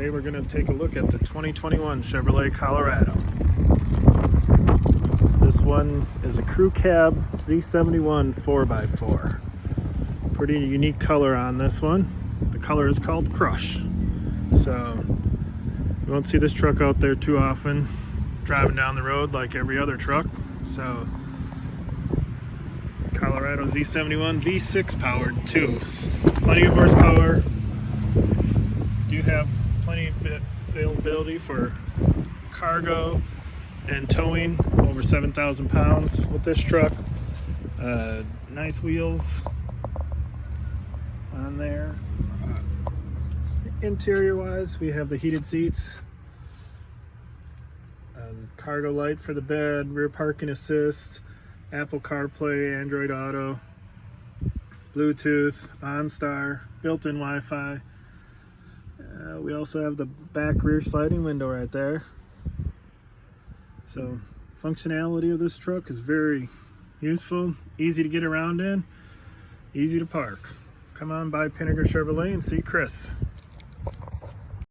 Today we're going to take a look at the 2021 Chevrolet Colorado. This one is a crew cab Z71 4x4. Pretty unique color on this one. The color is called Crush. So you won't see this truck out there too often driving down the road like every other truck. So Colorado Z71 V6 powered too. Plenty of horsepower. Do you have plenty of availability for cargo and towing over 7,000 pounds with this truck. Uh, nice wheels on there. Interior wise, we have the heated seats, um, cargo light for the bed, rear parking assist, Apple CarPlay, Android Auto, Bluetooth, OnStar, built-in Wi-Fi. Uh, we also have the back rear sliding window right there. So functionality of this truck is very useful, easy to get around in, easy to park. Come on by Pinnaker Chevrolet and see Chris.